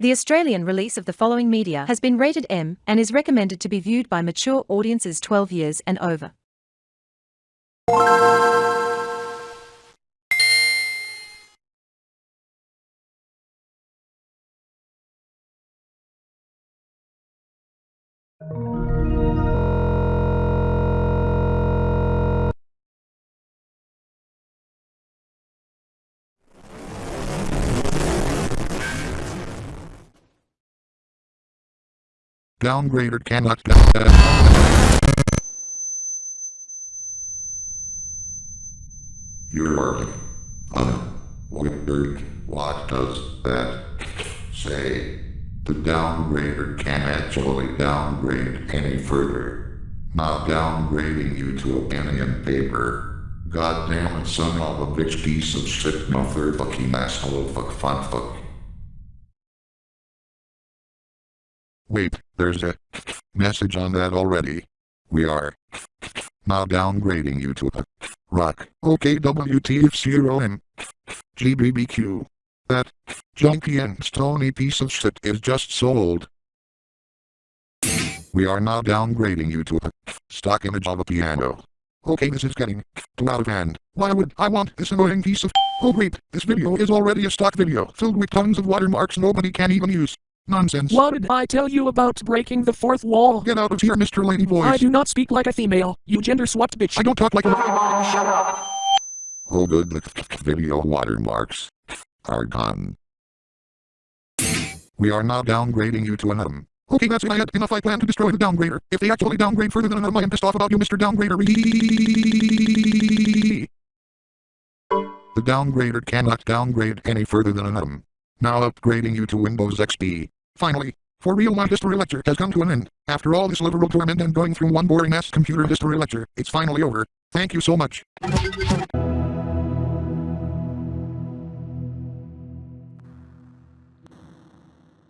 The Australian release of the following media has been rated M and is recommended to be viewed by mature audiences 12 years and over. Downgrader cannot. You're unwintered. What does that say? The downgrader can't actually downgrade any further. Not downgrading you to a penny and paper. God damn it, son of a bitch piece of shit, mother fucking asshole, fuck, fuck, fuck. Wait, there's a message on that already. We are now downgrading you to a rock. Okay, WTF0 and GBBQ. That junky and stony piece of shit is just sold. We are now downgrading you to a stock image of a piano. Okay, this is getting too out of hand. Why would I want this annoying piece of... Oh wait, this video is already a stock video, filled with tons of watermarks nobody can even use. Nonsense. What did I tell you about breaking the fourth wall? Get out of here, Mr. Lady Voice. I do not speak like a female, you gender-swapped bitch. I don't talk like a- Shut up. Oh good, the video watermarks are gone. We are now downgrading you to an atom. Okay, that's it. I had enough. I plan to destroy the downgrader. If they actually downgrade further than an atom, I am pissed off about you, Mr. Downgrader. The downgrader cannot downgrade any further than an atom. Now upgrading you to Windows XP. Finally, for real my history lecture has come to an end. After all this literal torment and going through one boring ass computer history lecture, it's finally over. Thank you so much.